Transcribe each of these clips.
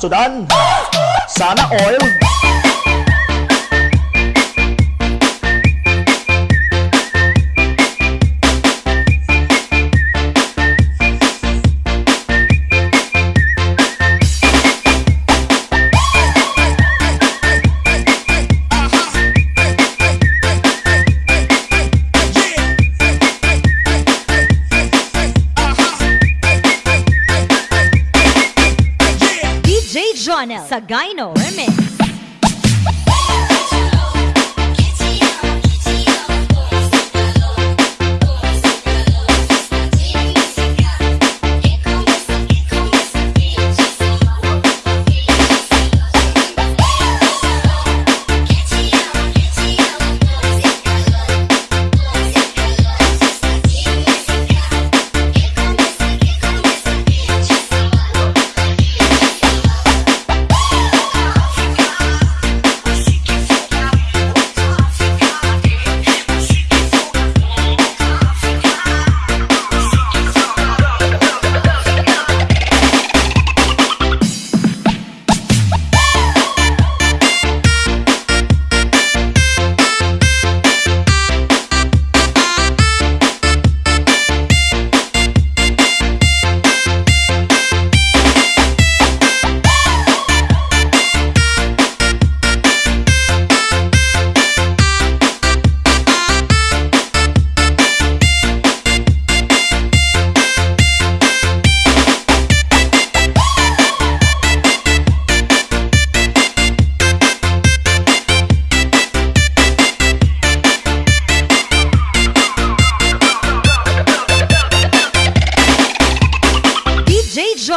Sudan Sana oil DJ Jonel Sagayno Remix.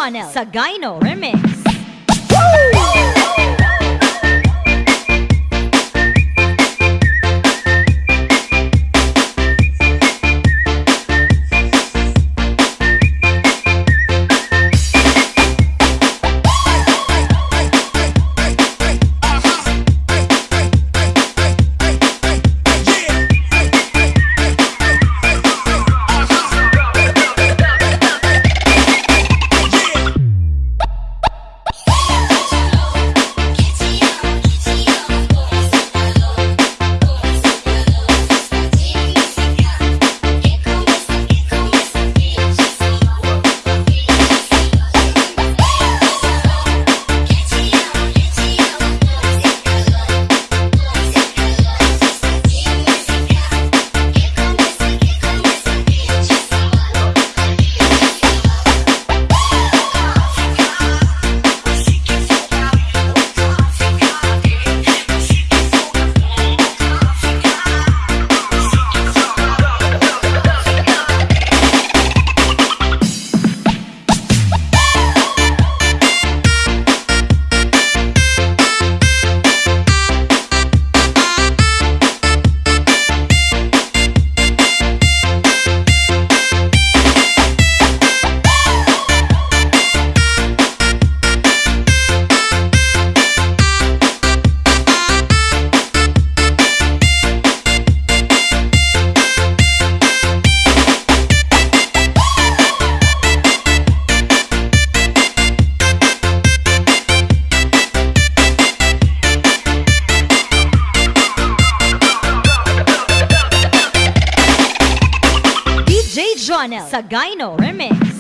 DJ Jonel Sagayno Remix. DJ Jonel Sagayno Remix.